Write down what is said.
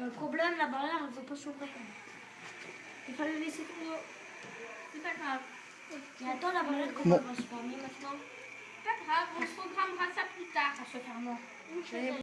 Le problème, la barrière elle ne veut pas s'ouvrir. Il fallait laisser tout tomber. C'est pas grave. Attends, la barrière comment elle va se fermer maintenant C'est pas grave, on se programmera ça plus tard. En se fermant.